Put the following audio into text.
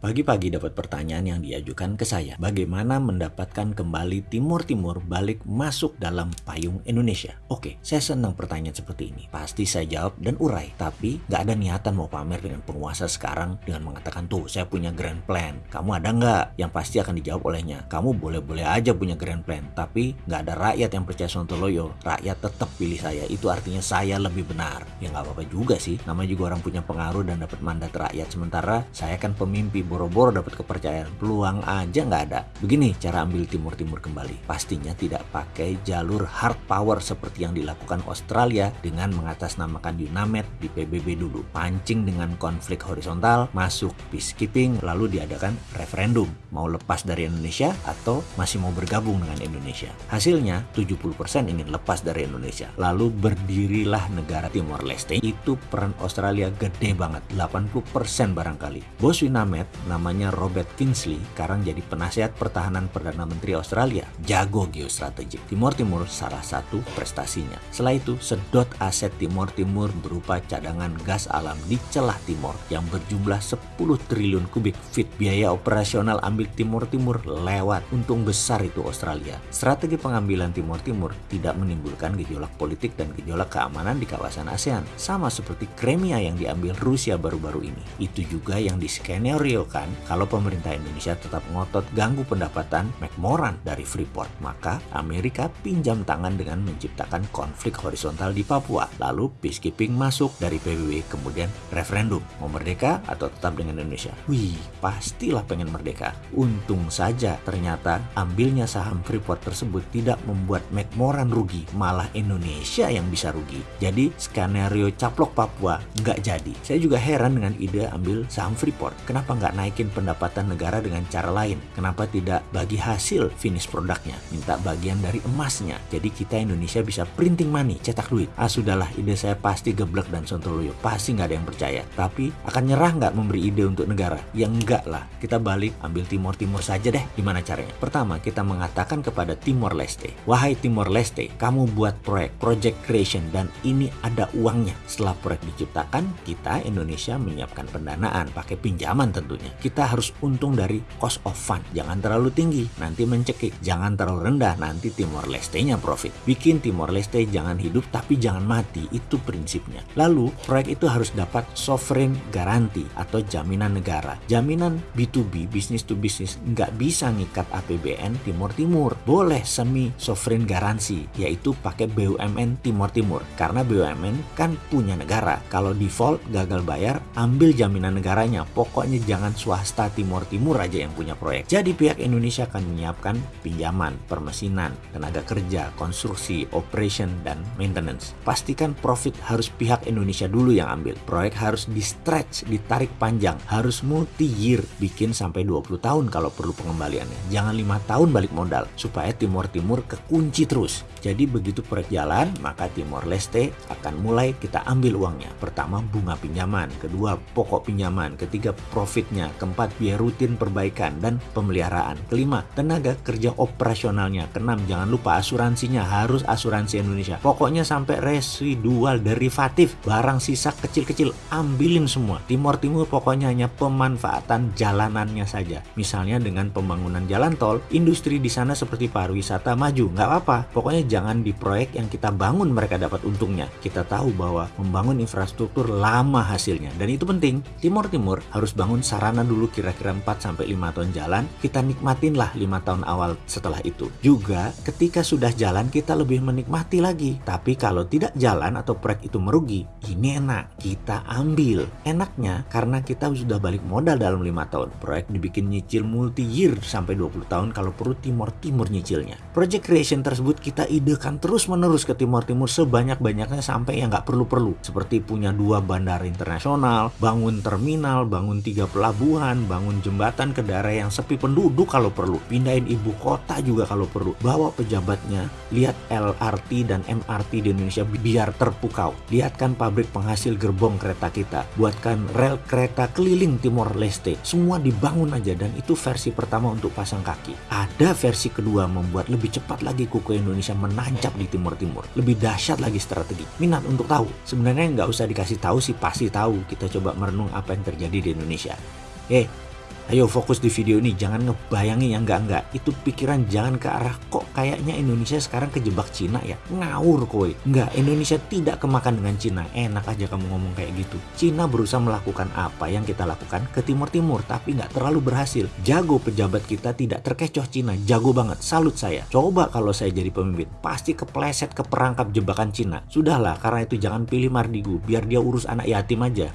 Pagi-pagi dapat pertanyaan yang diajukan ke saya, bagaimana mendapatkan kembali Timur Timur balik masuk dalam payung Indonesia? Oke, saya senang pertanyaan seperti ini. Pasti saya jawab dan urai, tapi nggak ada niatan mau pamer dengan penguasa sekarang dengan mengatakan tuh saya punya grand plan. Kamu ada nggak? Yang pasti akan dijawab olehnya. Kamu boleh-boleh aja punya grand plan, tapi nggak ada rakyat yang percaya Sontoloyo. Rakyat tetap pilih saya. Itu artinya saya lebih benar. Ya nggak apa-apa juga sih. Namanya juga orang punya pengaruh dan dapat mandat rakyat. Sementara saya kan pemimpi boro-boro dapat kepercayaan peluang aja nggak ada. Begini cara ambil timur timur kembali. Pastinya tidak pakai jalur hard power seperti yang dilakukan Australia dengan mengatasnamakan UNAMED di PBB dulu. Pancing dengan konflik horizontal masuk peacekeeping lalu diadakan referendum. Mau lepas dari Indonesia atau masih mau bergabung dengan Indonesia? Hasilnya 70% ingin lepas dari Indonesia. Lalu berdirilah negara Timor Leste itu peran Australia gede banget 80% barangkali. Bos UNAMED namanya Robert Kingsley sekarang jadi penasihat pertahanan Perdana Menteri Australia. Jago geostrategik. Timur Timur salah satu prestasinya. Setelah itu, sedot aset Timur Timur berupa cadangan gas alam di celah timur yang berjumlah 10 triliun kubik feet. Biaya operasional ambil Timur Timur lewat. Untung besar itu Australia. Strategi pengambilan Timur Timur tidak menimbulkan gejolak politik dan gejolak keamanan di kawasan ASEAN. Sama seperti Crimea yang diambil Rusia baru-baru ini. Itu juga yang diskenario kan kalau pemerintah Indonesia tetap ngotot ganggu pendapatan McMoran dari Freeport, maka Amerika pinjam tangan dengan menciptakan konflik horizontal di Papua. Lalu peacekeeping masuk dari PBB, kemudian referendum. Mau merdeka atau tetap dengan Indonesia? Wih, pastilah pengen merdeka. Untung saja ternyata ambilnya saham Freeport tersebut tidak membuat McMoran rugi, malah Indonesia yang bisa rugi. Jadi skenario caplok Papua nggak jadi. Saya juga heran dengan ide ambil saham Freeport. Kenapa nggak naikin pendapatan negara dengan cara lain. Kenapa tidak bagi hasil finish produknya? Minta bagian dari emasnya. Jadi kita Indonesia bisa printing money, cetak duit. Ah sudahlah, ide saya pasti geblek dan sontoloyo. Pasti nggak ada yang percaya. Tapi akan nyerah nggak memberi ide untuk negara? Ya enggak lah. Kita balik ambil Timur-Timur saja deh. Gimana caranya? Pertama, kita mengatakan kepada Timor Leste. Wahai Timor Leste, kamu buat proyek, project creation, dan ini ada uangnya. Setelah proyek diciptakan, kita Indonesia menyiapkan pendanaan, pakai pinjaman tentunya. Kita harus untung dari cost of fund. Jangan terlalu tinggi, nanti mencekik. Jangan terlalu rendah, nanti Timor Leste-nya profit. Bikin Timor Leste jangan hidup tapi jangan mati, itu prinsipnya. Lalu, proyek itu harus dapat sovereign garanti atau jaminan negara. Jaminan B2B, business to business, nggak bisa ngikat APBN Timur Timur. Boleh semi sovereign garansi, yaitu pakai BUMN Timur Timur. Karena BUMN kan punya negara. Kalau default gagal bayar, ambil jaminan negaranya. Pokoknya jangan swasta Timur Timur aja yang punya proyek. Jadi pihak Indonesia akan menyiapkan pinjaman, permesinan, tenaga kerja, konstruksi, operation, dan maintenance. Pastikan profit harus pihak Indonesia dulu yang ambil. Proyek harus di stretch, ditarik panjang, harus multi year, bikin sampai 20 tahun kalau perlu pengembaliannya. Jangan lima tahun balik modal supaya Timur Timur kekunci terus. Jadi begitu proyek jalan, maka Timor Leste akan mulai kita ambil uangnya. Pertama bunga pinjaman, kedua pokok pinjaman, ketiga profitnya, keempat biaya rutin perbaikan dan pemeliharaan. Kelima, tenaga kerja operasionalnya. Keenam, jangan lupa asuransinya harus asuransi Indonesia. Pokoknya sampai residual derivatif, barang sisa kecil-kecil ambilin semua. Timur Timur pokoknya hanya pemanfaatan jalanannya saja. Misalnya dengan pembangunan jalan tol, industri di sana seperti pariwisata maju, nggak apa-apa. Pokoknya jangan di proyek yang kita bangun mereka dapat untungnya. Kita tahu bahwa membangun infrastruktur lama hasilnya dan itu penting. Timur Timur harus bangun sarana dulu kira-kira 4 sampai 5 tahun jalan, kita nikmatin lah 5 tahun awal setelah itu. Juga ketika sudah jalan kita lebih menikmati lagi. Tapi kalau tidak jalan atau proyek itu merugi, ini enak, kita ambil. Enaknya karena kita sudah balik modal dalam 5 tahun. Proyek dibikin nyicil multi year sampai 20 tahun kalau perlu Timur Timur nyicilnya. Project creation tersebut kita idekan terus-menerus ke Timur Timur sebanyak-banyaknya sampai yang nggak perlu-perlu. Seperti punya dua bandara internasional, bangun terminal, bangun tiga pelabuhan, bangun jembatan ke daerah yang sepi penduduk kalau perlu. Pindahin ibu kota juga kalau perlu. Bawa pejabatnya, lihat LRT dan MRT di Indonesia biar terpukau. Lihatkan pabrik penghasil gerbong kereta kita. Buatkan rel kereta keliling Timor Leste. Semua dibangun aja dan itu versi pertama untuk pasang kaki. Ada versi kedua membuat lebih cepat lagi kuku Indonesia menancap di Timur Timur. Lebih dahsyat lagi strategi. Minat untuk tahu. Sebenarnya nggak usah dikasih tahu sih pasti tahu. Kita coba merenung apa yang terjadi di Indonesia. Eh, Ayo fokus di video ini, jangan ngebayangin yang enggak-enggak. Itu pikiran jangan ke arah kok kayaknya Indonesia sekarang kejebak Cina ya. Ngawur koi. Enggak, Indonesia tidak kemakan dengan Cina. Enak aja kamu ngomong kayak gitu. Cina berusaha melakukan apa yang kita lakukan ke timur-timur, tapi nggak terlalu berhasil. Jago pejabat kita tidak terkecoh Cina, jago banget. Salut saya. Coba kalau saya jadi pemimpin, pasti kepleset ke perangkap jebakan Cina. Sudahlah, karena itu jangan pilih Mardigu, biar dia urus anak yatim aja.